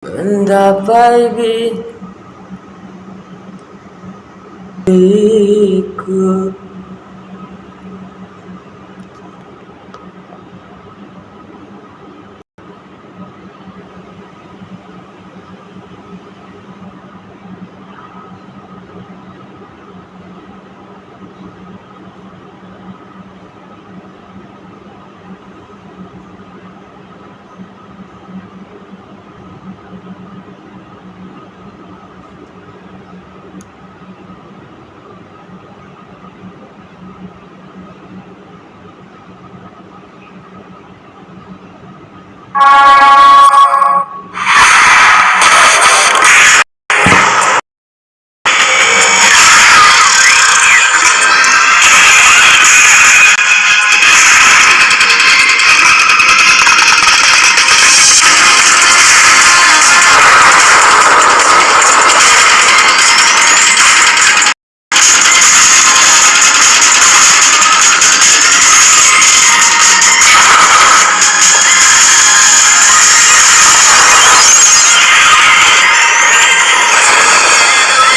mendapai Thank you.